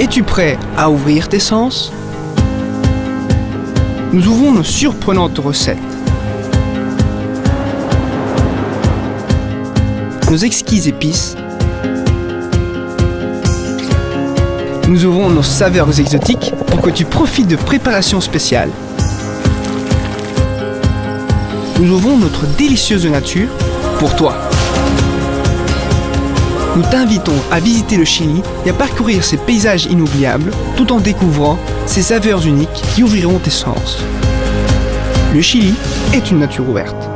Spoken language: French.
Es-tu prêt à ouvrir tes sens? Nous ouvrons nos surprenantes recettes. Nos exquises épices. Nous ouvrons nos saveurs exotiques pour que tu profites de préparations spéciales. Nous ouvrons notre délicieuse nature pour toi. Nous t'invitons à visiter le Chili et à parcourir ses paysages inoubliables tout en découvrant ses saveurs uniques qui ouvriront tes sens. Le Chili est une nature ouverte.